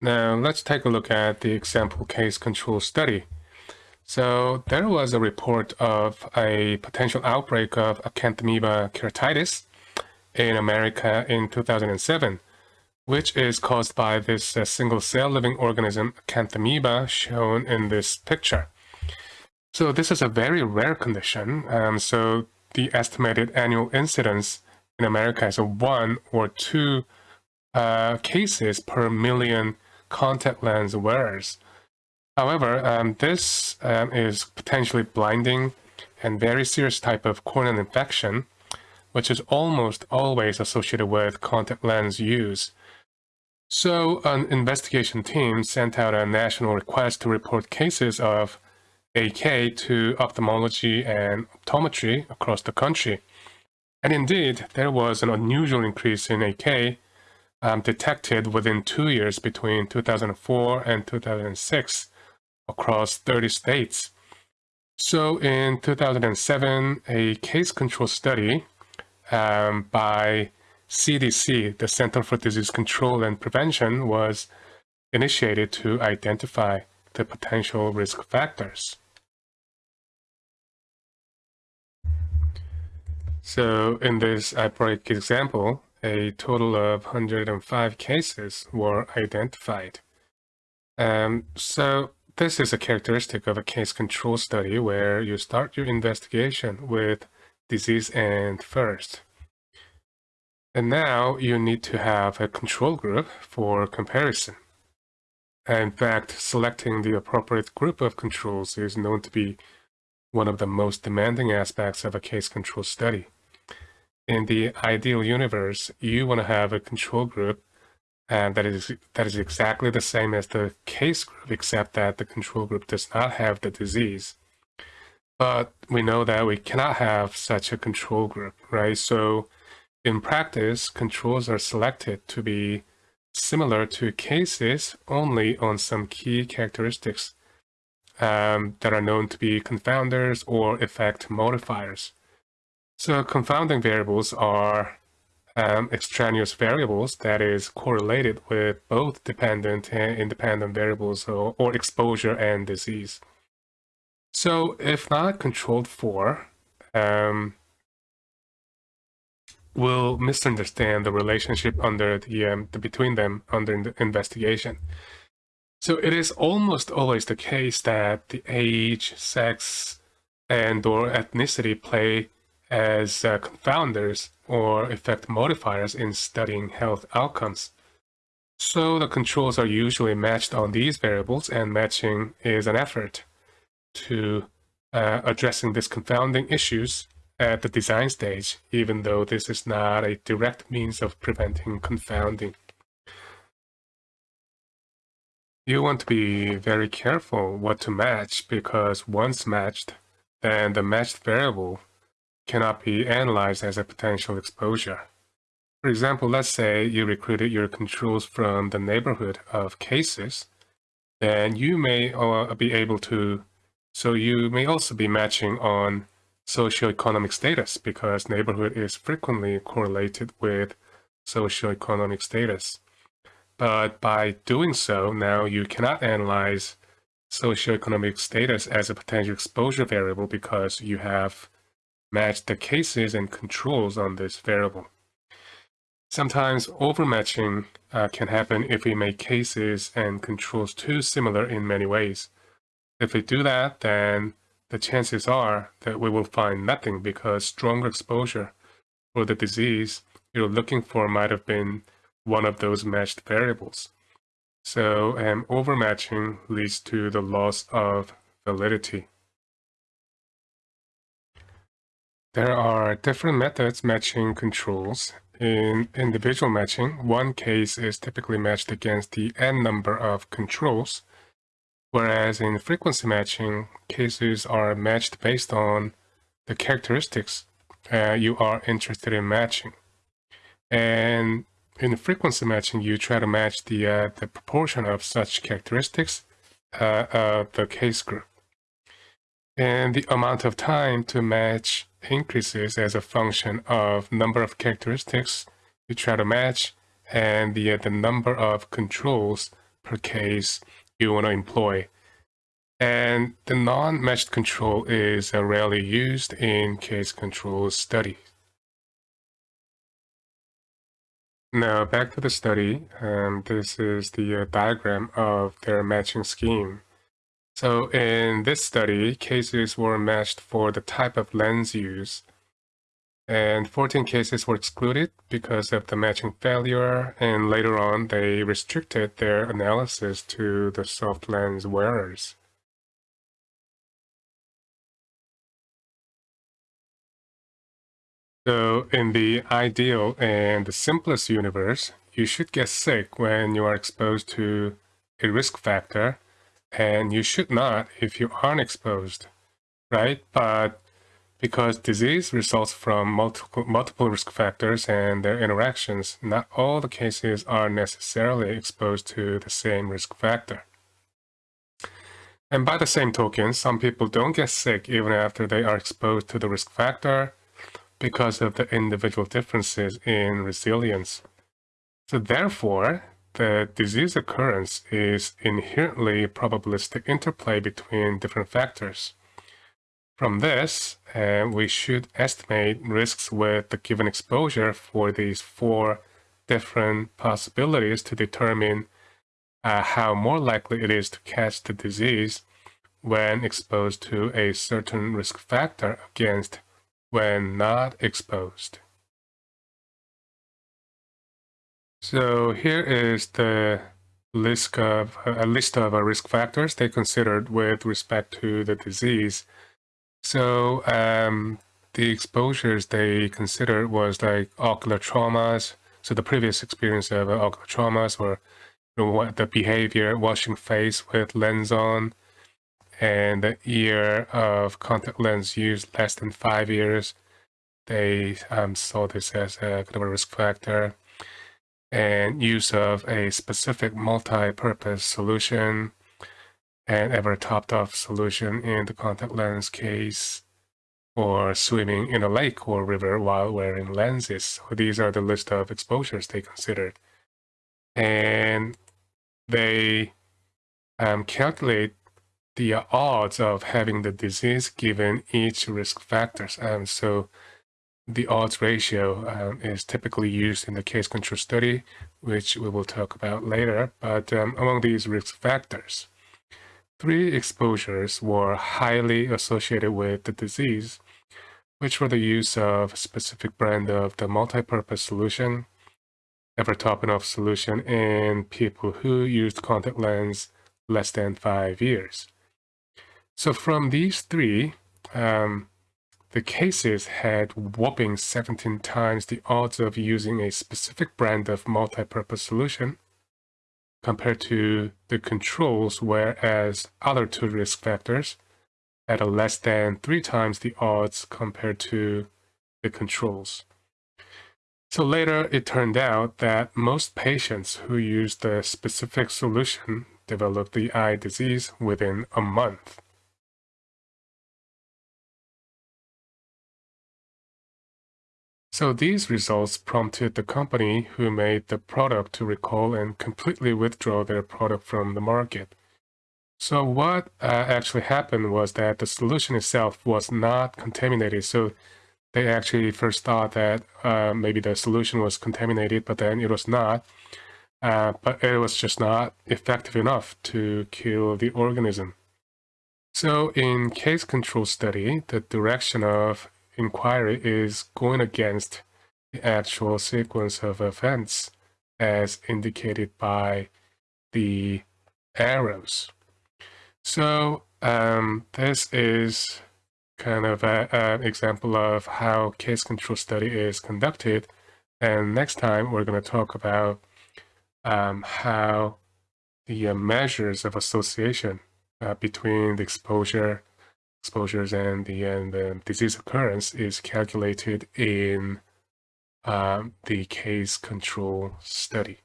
Now let's take a look at the example case control study. So there was a report of a potential outbreak of acanthamoeba keratitis in America in 2007, which is caused by this uh, single-cell living organism acanthamoeba shown in this picture. So this is a very rare condition. Um, so the estimated annual incidence in America is one or two uh, cases per million contact lens wearers. However, um, this um, is potentially blinding and very serious type of corneal infection, which is almost always associated with contact lens use. So an investigation team sent out a national request to report cases of AK to ophthalmology and optometry across the country. And indeed, there was an unusual increase in AK um, detected within two years between 2004 and 2006 across 30 states. So in 2007, a case control study um, by CDC, the Center for Disease Control and Prevention, was initiated to identify the potential risk factors. So in this outbreak example, a total of 105 cases were identified. Um, so this is a characteristic of a case control study where you start your investigation with disease end first. And now you need to have a control group for comparison. In fact, selecting the appropriate group of controls is known to be one of the most demanding aspects of a case control study in the ideal universe, you want to have a control group and that is that is exactly the same as the case group, except that the control group does not have the disease. But we know that we cannot have such a control group, right? So in practice, controls are selected to be similar to cases only on some key characteristics um, that are known to be confounders or effect modifiers. So confounding variables are um, extraneous variables that is correlated with both dependent and independent variables or, or exposure and disease. So if not controlled for, um, we'll misunderstand the relationship under the, um, the between them under the investigation. So it is almost always the case that the age, sex, and or ethnicity play as uh, confounders or effect modifiers in studying health outcomes. So the controls are usually matched on these variables and matching is an effort to uh, addressing these confounding issues at the design stage, even though this is not a direct means of preventing confounding. You want to be very careful what to match because once matched, then the matched variable cannot be analyzed as a potential exposure. For example, let's say you recruited your controls from the neighborhood of cases, then you may uh, be able to, so you may also be matching on socioeconomic status because neighborhood is frequently correlated with socioeconomic status. But by doing so, now you cannot analyze socioeconomic status as a potential exposure variable because you have match the cases and controls on this variable. Sometimes overmatching uh, can happen if we make cases and controls too similar in many ways. If we do that, then the chances are that we will find nothing because stronger exposure for the disease you're looking for might have been one of those matched variables. So um, overmatching leads to the loss of validity. There are different methods matching controls. In individual matching, one case is typically matched against the n number of controls, whereas in frequency matching, cases are matched based on the characteristics uh, you are interested in matching. And in frequency matching, you try to match the, uh, the proportion of such characteristics uh, of the case group. And the amount of time to match increases as a function of number of characteristics you try to match and the, the number of controls per case you want to employ. And the non-matched control is uh, rarely used in case control studies. Now back to the study. Um, this is the uh, diagram of their matching scheme. So in this study, cases were matched for the type of lens used, and 14 cases were excluded because of the matching failure, and later on they restricted their analysis to the soft lens wearers. So in the ideal and the simplest universe, you should get sick when you are exposed to a risk factor and you should not if you aren't exposed, right? But because disease results from multiple, multiple risk factors and their interactions, not all the cases are necessarily exposed to the same risk factor. And by the same token, some people don't get sick even after they are exposed to the risk factor because of the individual differences in resilience. So therefore, the disease occurrence is inherently probabilistic interplay between different factors. From this, uh, we should estimate risks with the given exposure for these four different possibilities to determine uh, how more likely it is to catch the disease when exposed to a certain risk factor against when not exposed. So here is the list of a list of risk factors they considered with respect to the disease. So um, the exposures they considered was like ocular traumas. So the previous experience of uh, ocular traumas or you know, what the behavior, washing face with lens on, and the year of contact lens use less than five years. They um, saw this as a kind of a risk factor and use of a specific multi-purpose solution and ever topped off solution in the contact lens case or swimming in a lake or river while wearing lenses. So these are the list of exposures they considered. And they um, calculate the odds of having the disease given each risk factors. Um, so the odds ratio um, is typically used in the case control study, which we will talk about later. But um, among these risk factors, three exposures were highly associated with the disease, which were the use of a specific brand of the multi-purpose solution, Evertopenov solution in people who used contact lens less than five years. So from these three, um, the cases had whopping 17 times the odds of using a specific brand of multi-purpose solution compared to the controls, whereas other two risk factors had a less than three times the odds compared to the controls. So later, it turned out that most patients who used the specific solution developed the eye disease within a month. So these results prompted the company who made the product to recall and completely withdraw their product from the market. So what uh, actually happened was that the solution itself was not contaminated. So they actually first thought that uh, maybe the solution was contaminated, but then it was not. Uh, but it was just not effective enough to kill the organism. So in case control study, the direction of inquiry is going against the actual sequence of events as indicated by the arrows. So um, this is kind of an example of how case control study is conducted. And next time we're going to talk about um, how the uh, measures of association uh, between the exposure exposures and the, and the disease occurrence is calculated in um, the case control study.